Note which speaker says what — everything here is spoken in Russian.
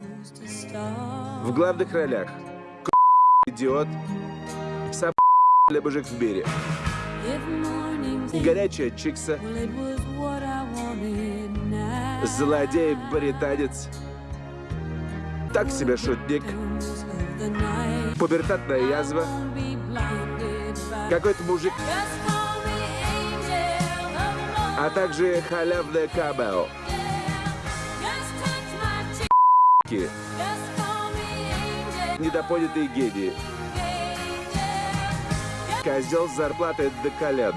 Speaker 1: В главных ролях. Идиот, сам для мужик в мире. Горячая чикса, злодей-британец, так себе шутник, пубертатная язва, какой-то мужик, а также халявное камео. Ки, Недопонятые гении. Козел с зарплатой до колен.